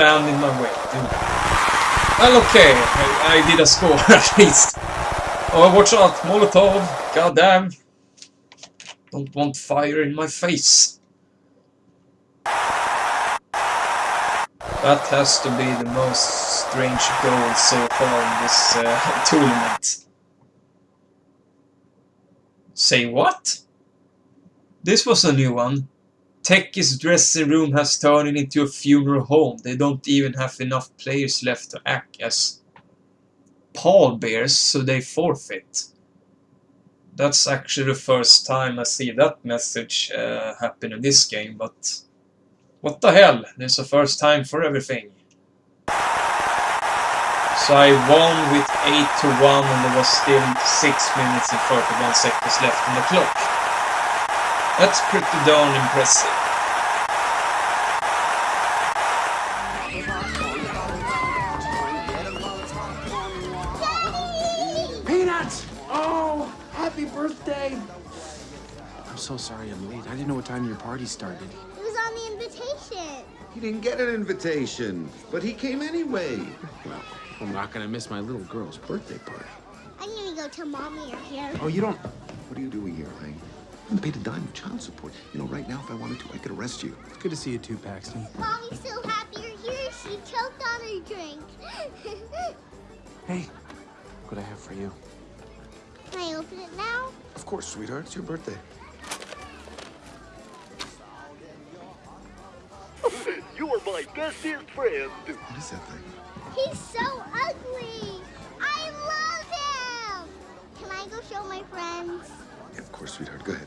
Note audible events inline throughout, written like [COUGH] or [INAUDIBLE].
stand in my way. Well, okay. I, I did a score [LAUGHS] at least. Oh, watch out! Molotov! Goddamn! Don't want fire in my face. That has to be the most strange goal so far in this uh, [LAUGHS] tournament. Say what? This was a new one. Techie's dressing room has turned into a funeral home. They don't even have enough players left to act as pallbearers, so they forfeit. That's actually the first time I see that message uh, happen in this game, but what the hell, there's a first time for everything. So I won with 8 to 1 and there was still 6 minutes and 31 seconds left on the clock. That's pretty darn impressive. Peanuts! Oh, happy birthday! I'm so sorry I'm late. I didn't know what time your party started. It was on the invitation. He didn't get an invitation, but he came anyway. Well, I'm not gonna miss my little girl's birthday party. I'm gonna go tell mommy you're here. Oh, you don't... What are you doing here, Lang? I haven't paid a dime of child support. You know, right now, if I wanted to, I could arrest you. It's good to see you too, Paxton. Mommy's so happy you're here. She choked on her drink. [LAUGHS] Hey, what I have for you? Can I open it now? Of course, sweetheart. It's your birthday. [LAUGHS] You are my bestest friend. What is that thing? He's so ugly. I love him. Can I go show my friends? Yeah, of course, sweetheart. Go ahead.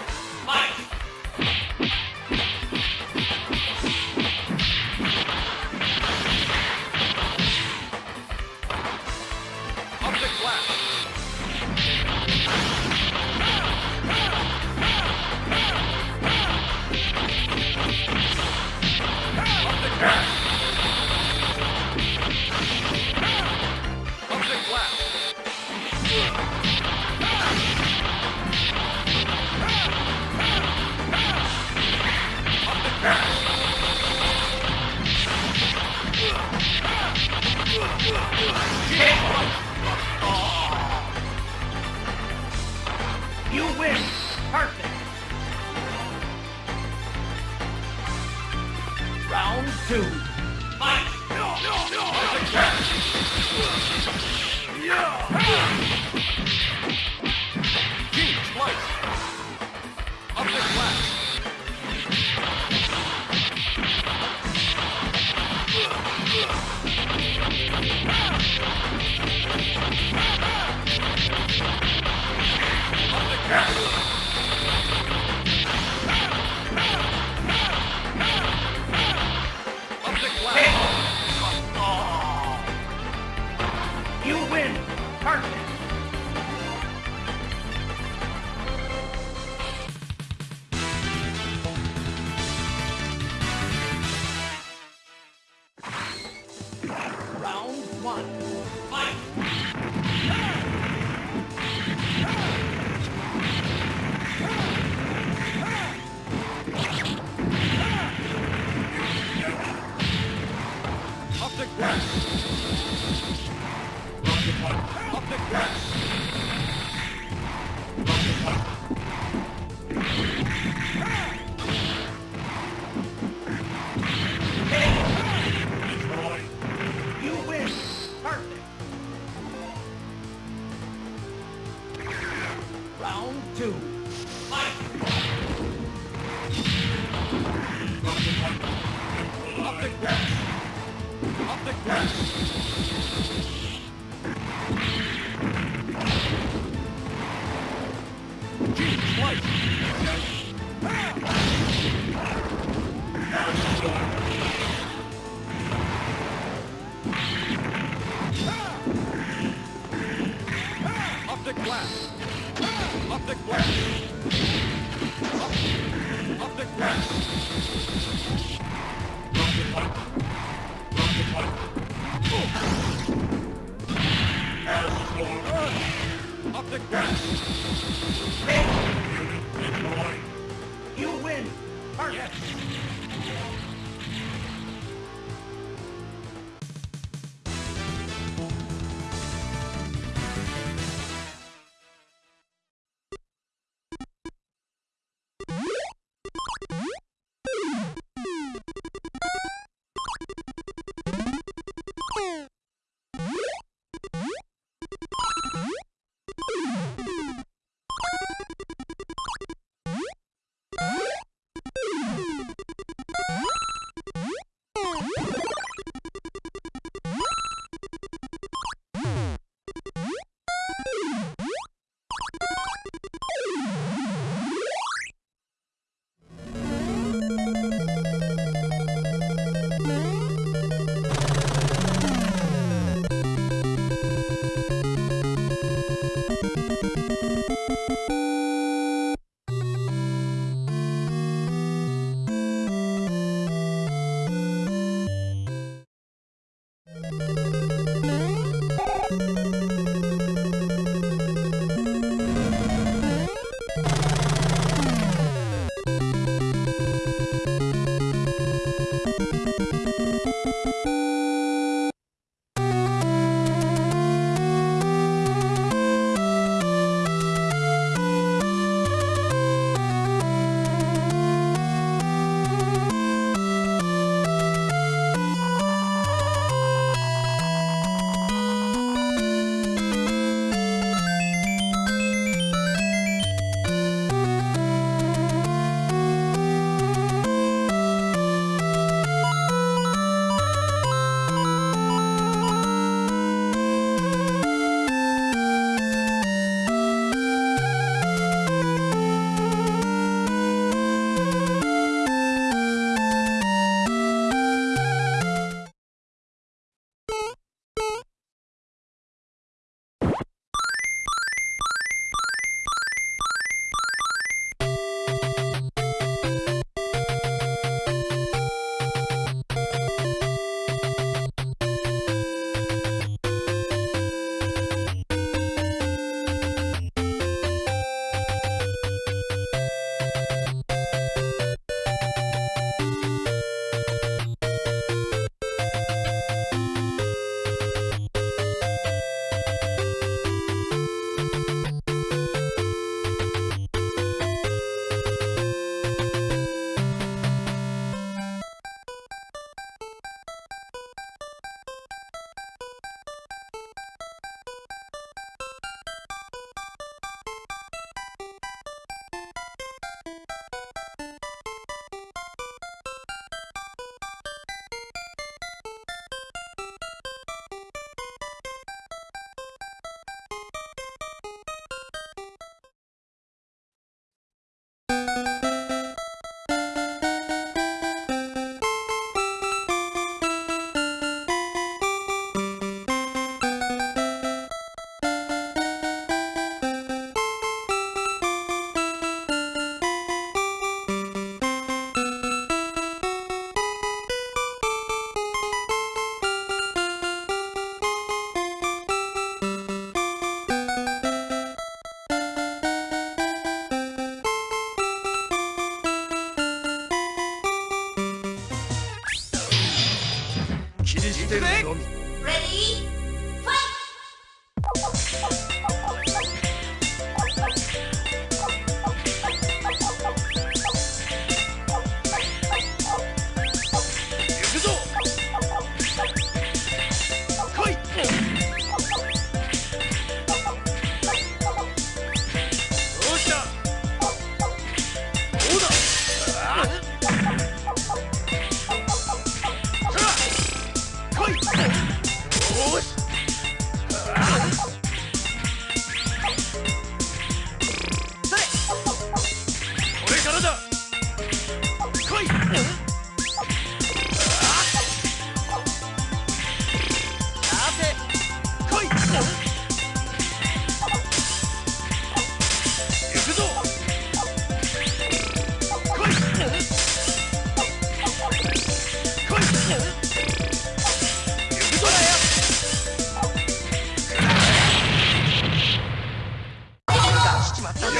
You win! Perfect! Round two. Optic blast. Team slice. Optic blast. You win. Perfect. Ready?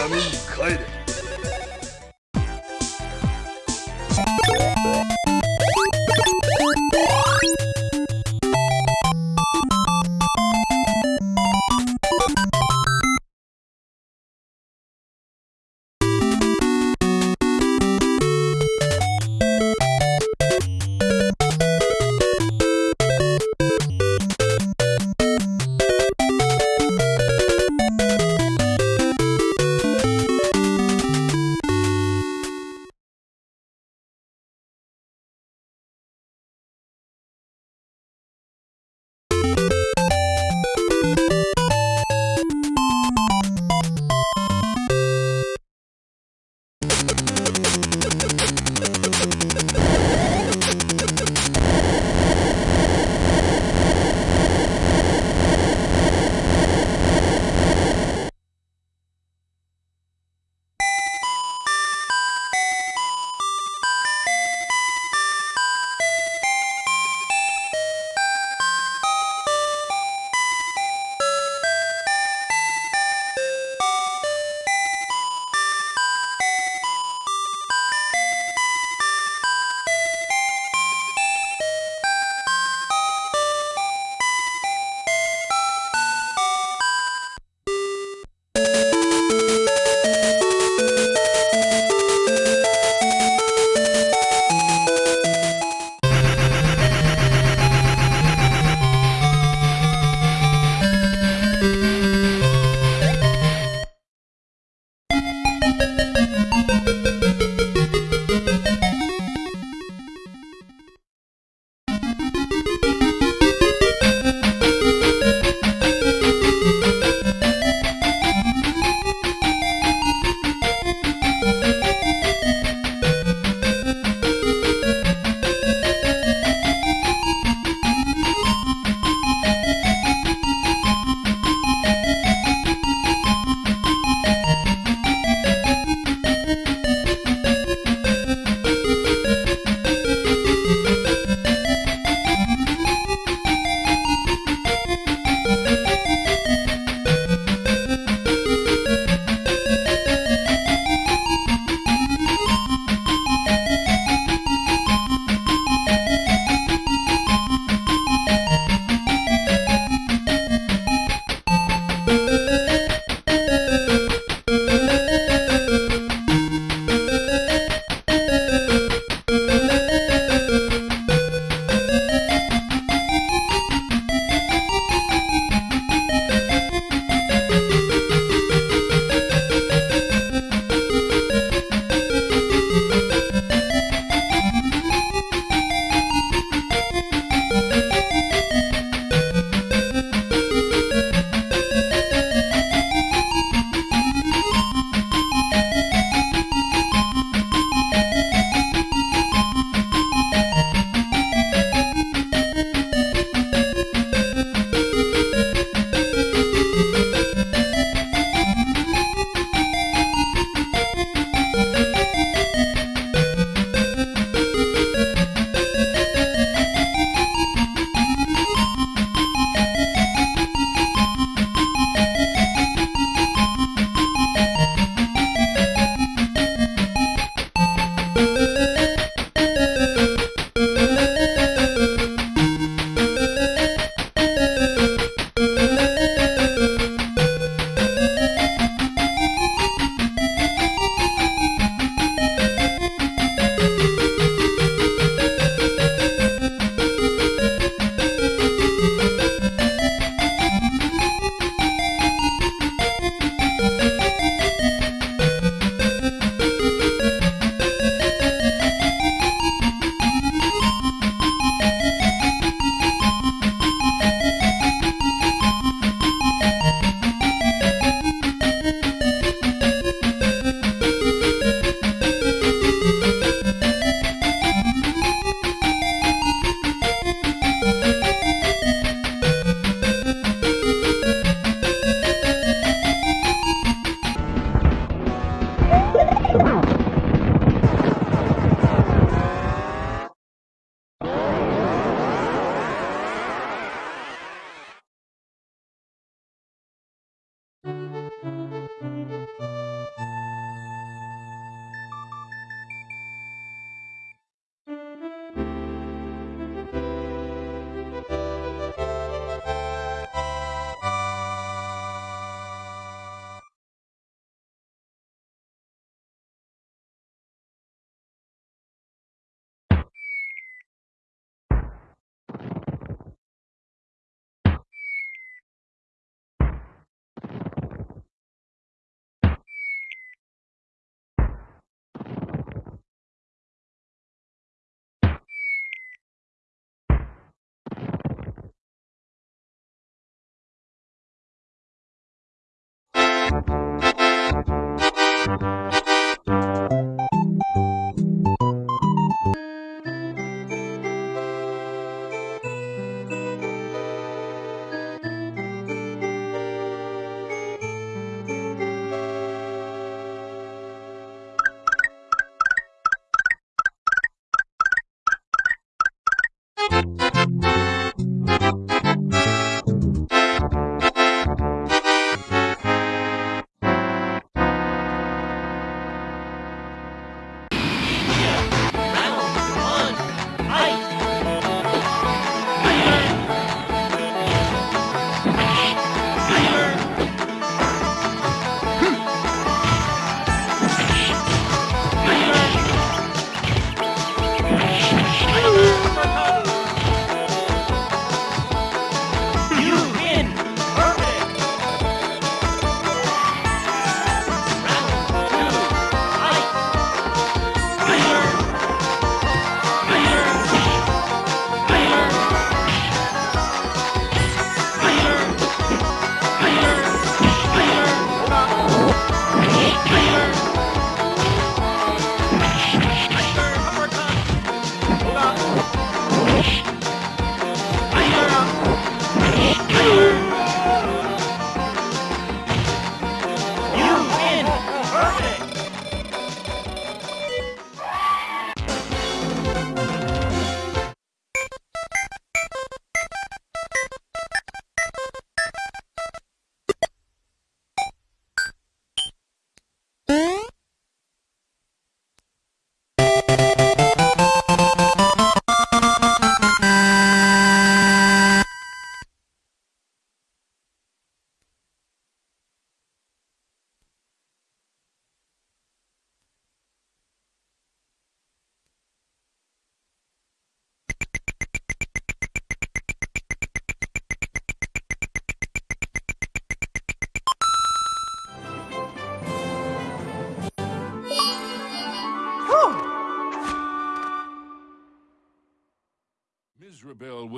闇に帰れ。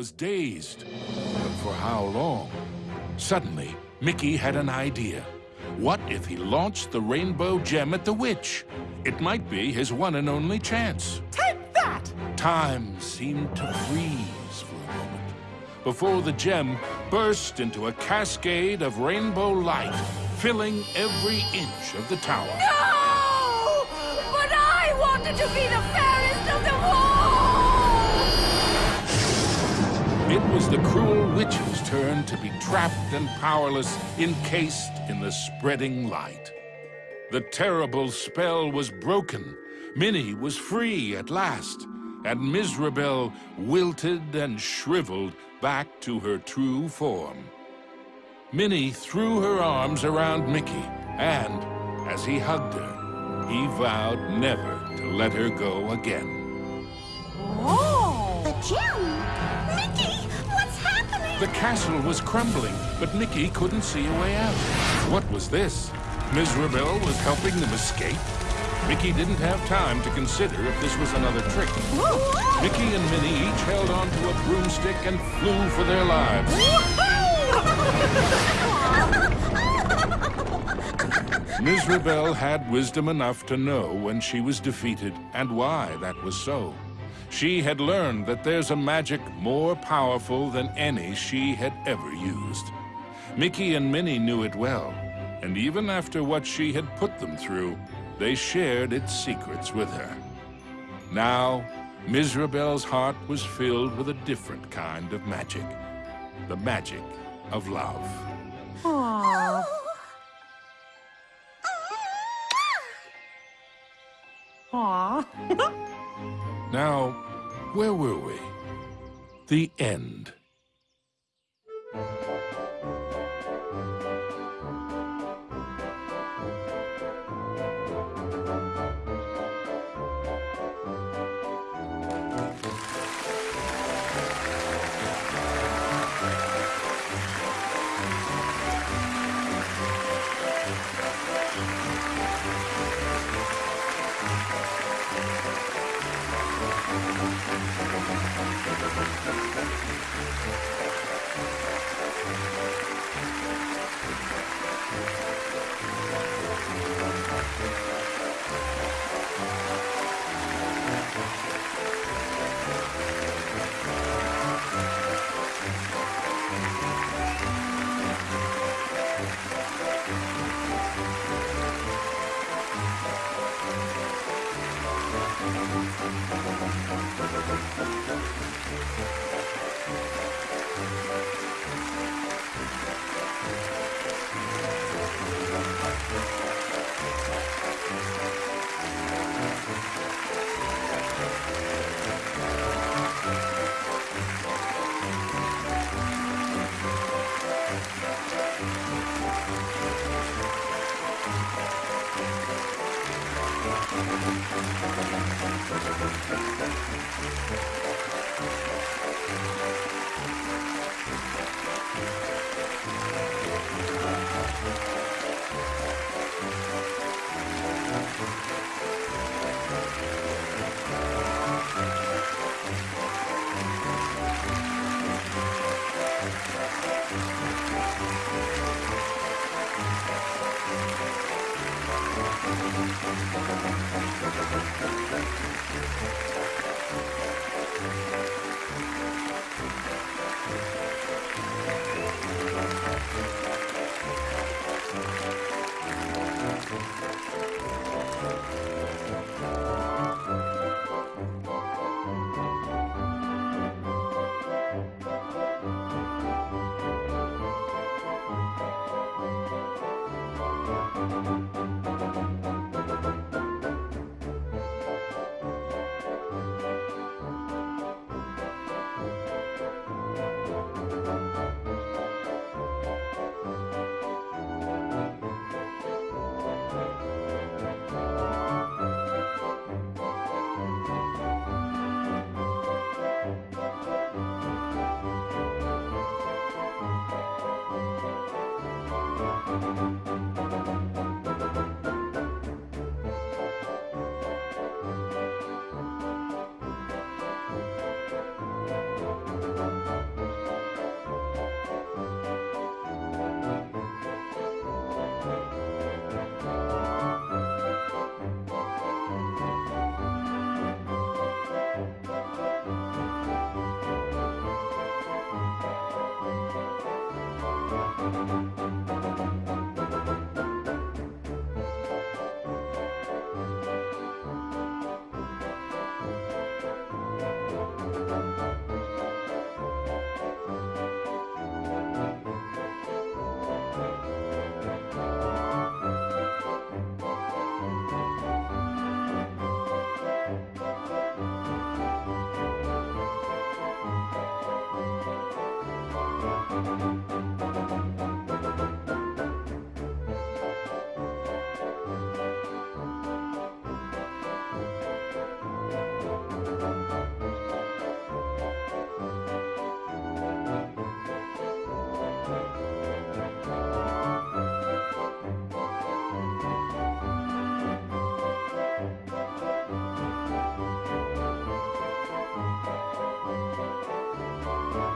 Was dazed. But for how long? Suddenly, Mickey had an idea. What if he launched the rainbow gem at the witch? It might be his one and only chance. Take that! Time seemed to freeze for a moment before the gem burst into a cascade of rainbow light, filling every inch of the tower. No! But I wanted to be the It was the cruel witch's turn to be trapped and powerless, encased in the spreading light. The terrible spell was broken. Minnie was free at last, and Mizrabel wilted and shriveled back to her true form. Minnie threw her arms around Mickey, and as he hugged her, he vowed never to let her go again. Oh! The gem! The castle was crumbling, but Mickey couldn't see a way out. What was this? Mizrabel was helping them escape? Mickey didn't have time to consider if this was another trick. Mickey and Minnie each held onto a broomstick and flew for their lives. Mizrabel had wisdom enough to know when she was defeated and why that was so. She had learned that there's a magic more powerful than any she had ever used. Mickey and Minnie knew it well, and even after what she had put them through, they shared its secrets with her. Now, Mizrabel's heart was filled with a different kind of magic. The magic of love. Aww. [LAUGHS] Aww. Now, where were we? The end.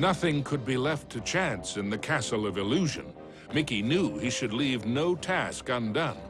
Nothing could be left to chance in the Castle of Illusion. Mickey knew he should leave no task undone.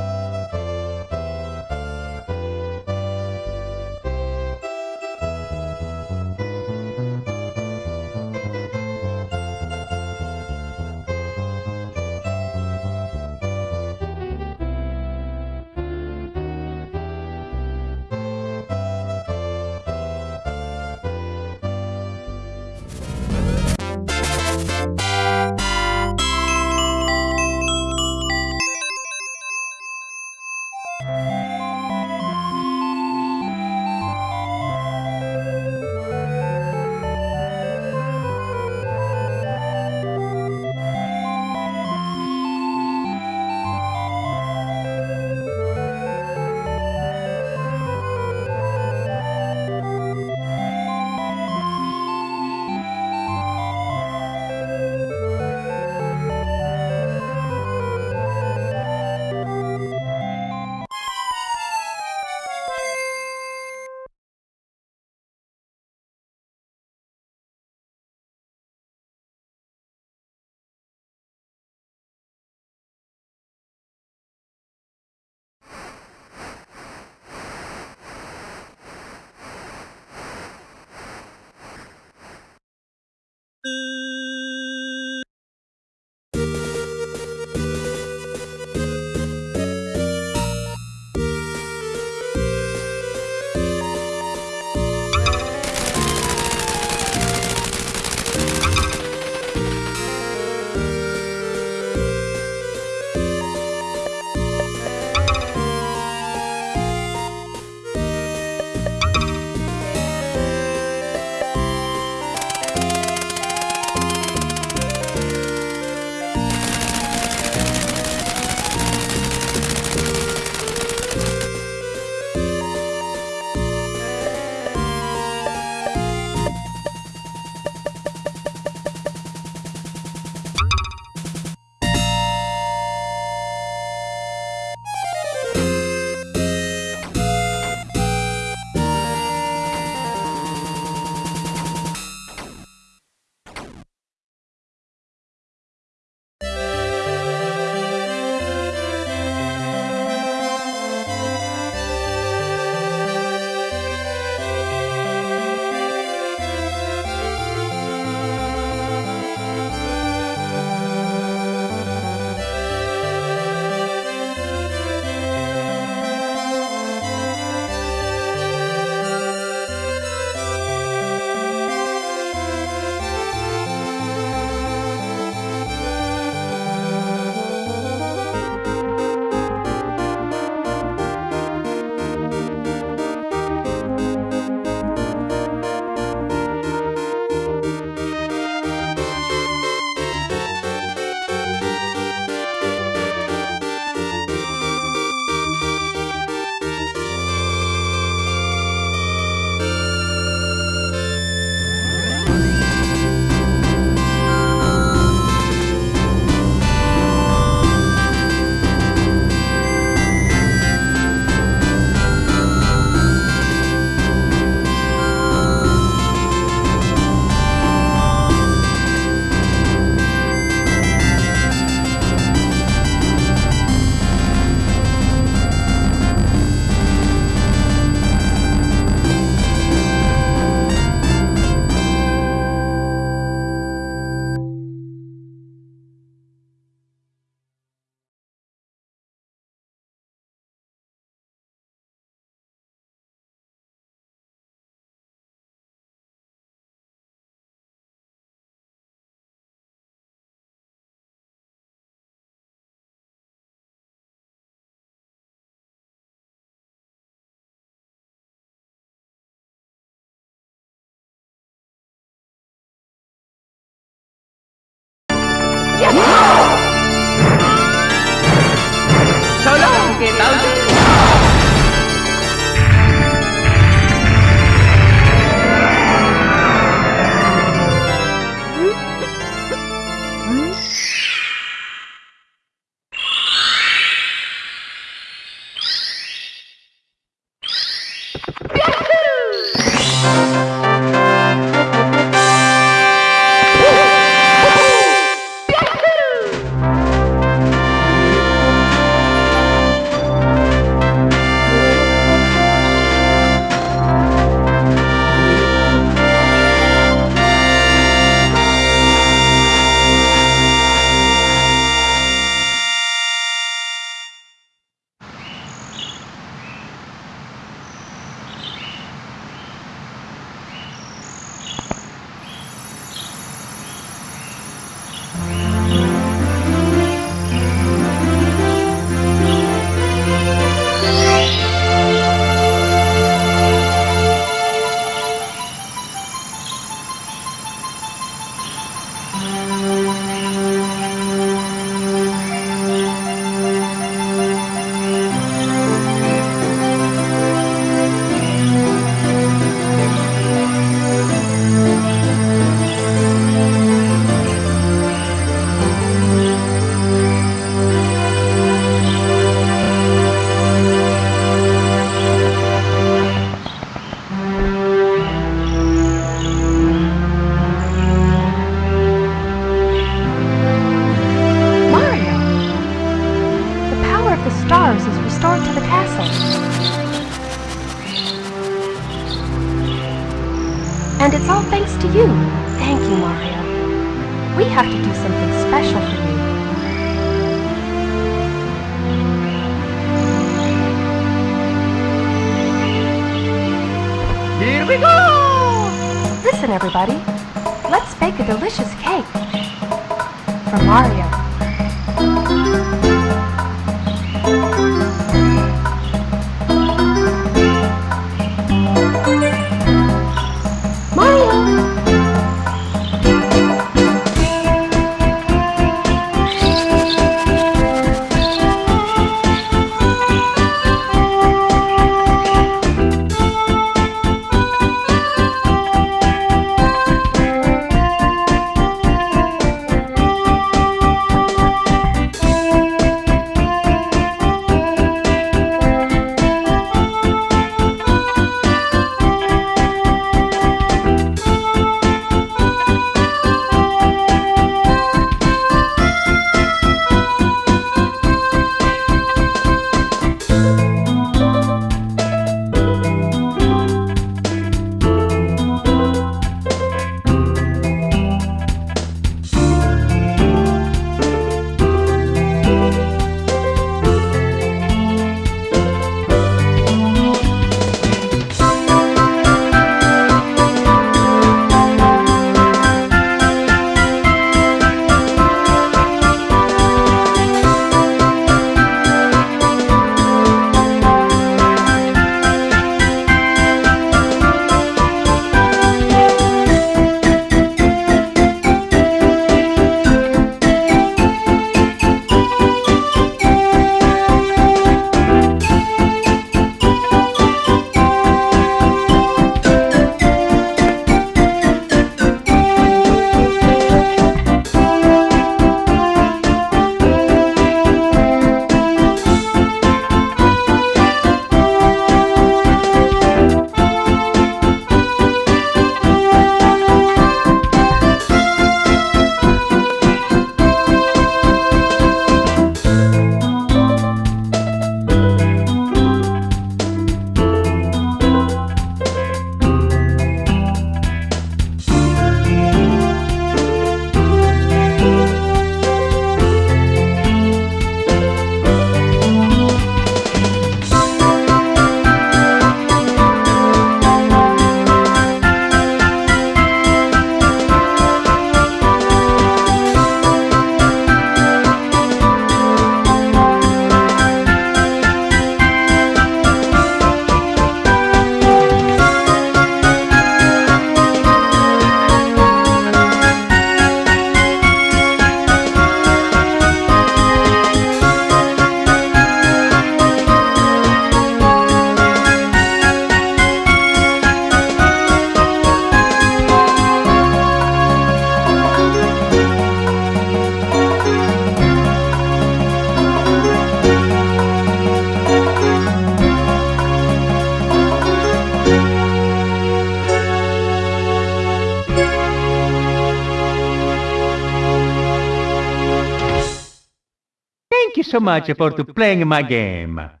So much for playing my game.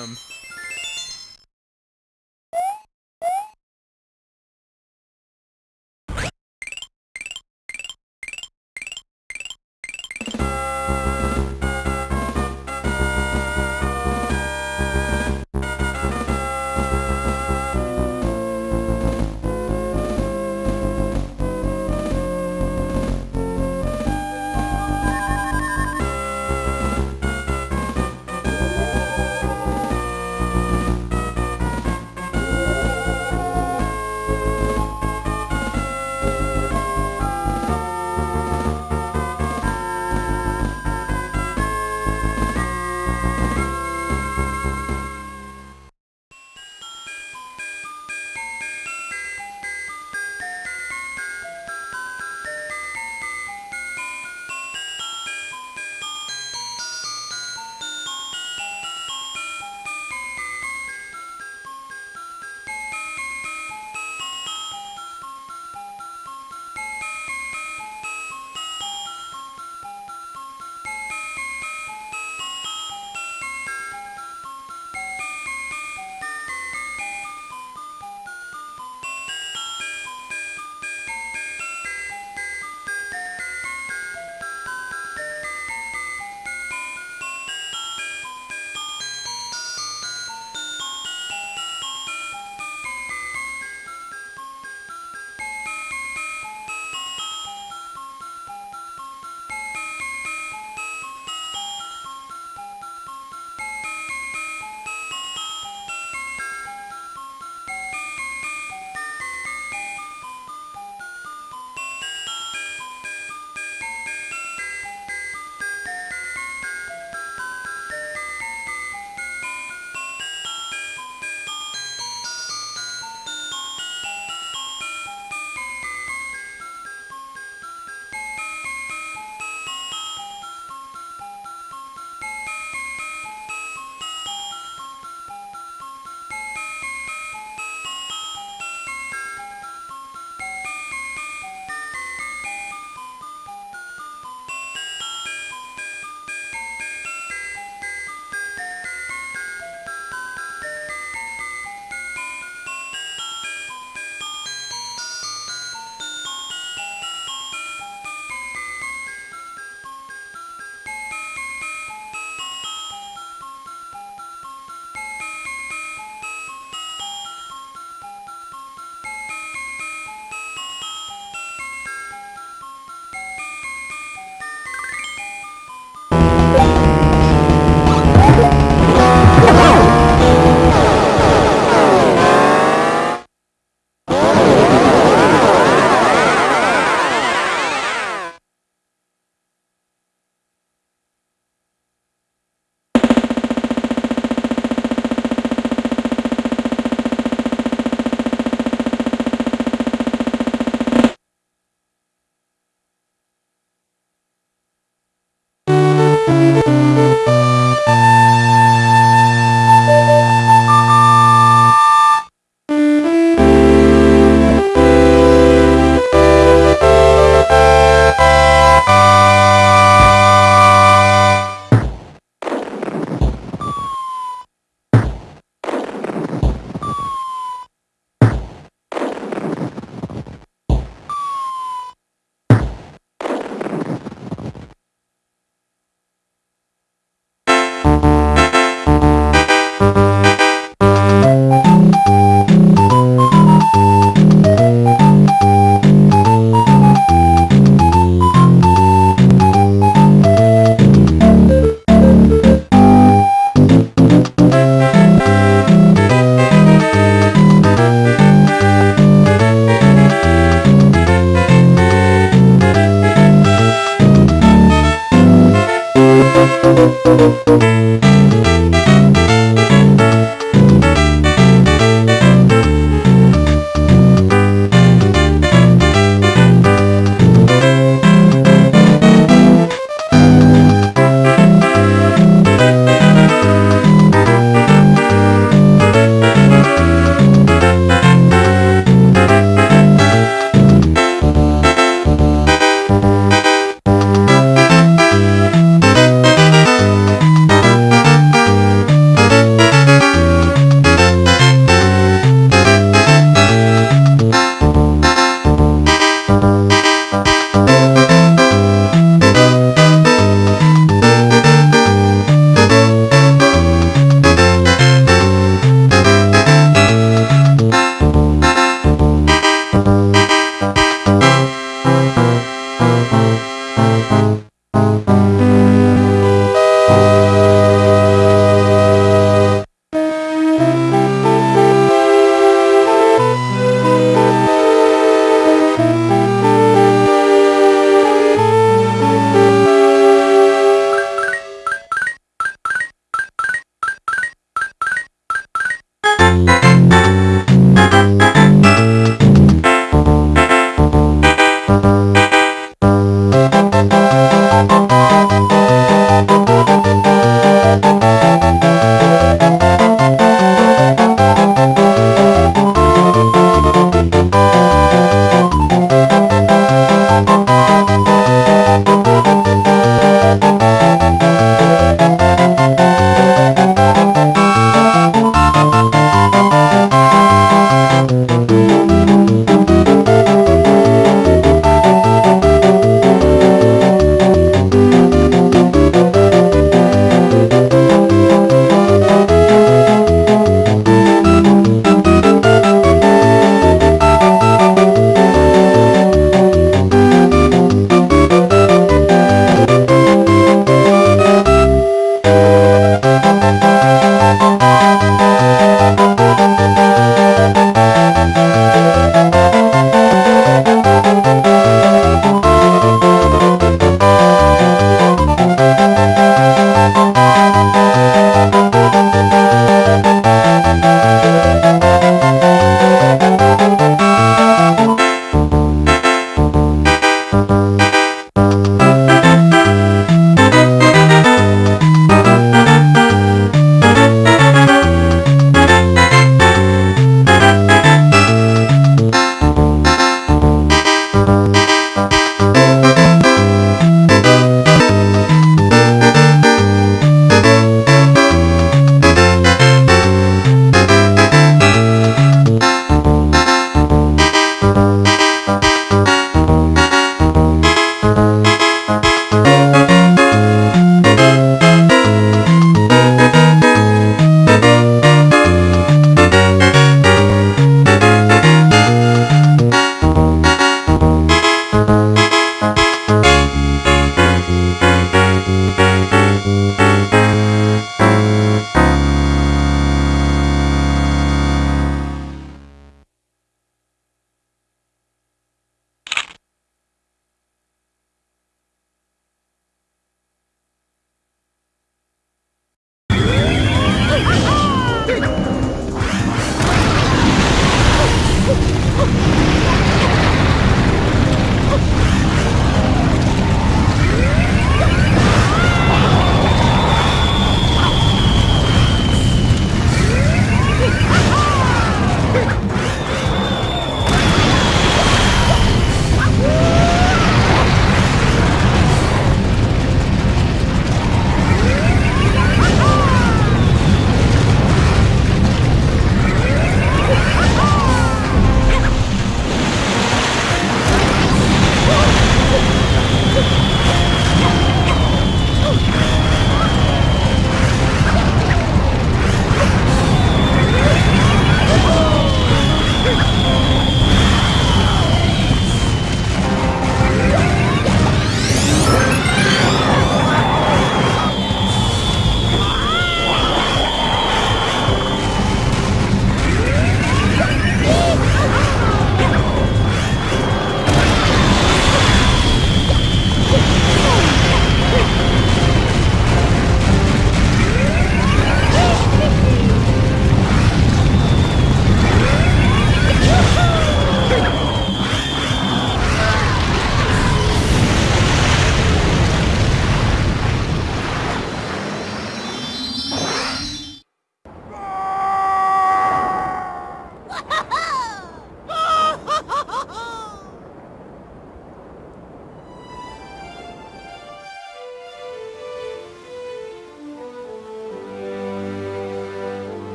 Problem.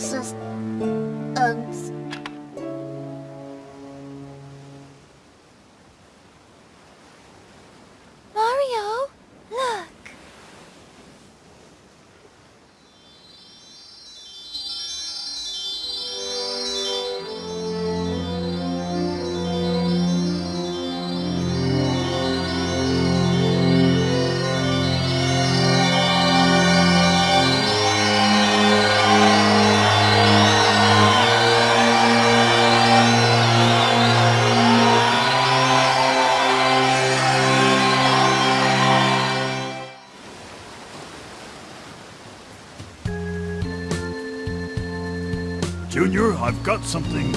It's got something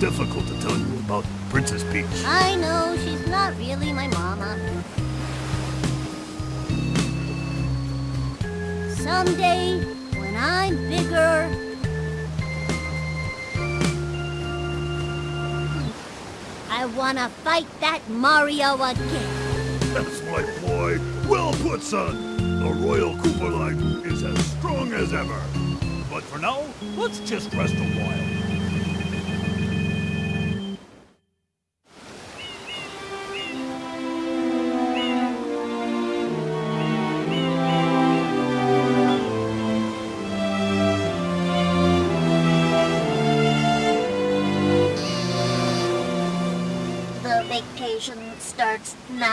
difficult to tell you about Princess Peach. I know she's not really my mama. Someday, when I'm bigger, I wanna fight that Mario again. That's my boy. Well put, son. The Royal Koopa line is as strong as ever. But for now, let's just rest a while. The vacation starts now.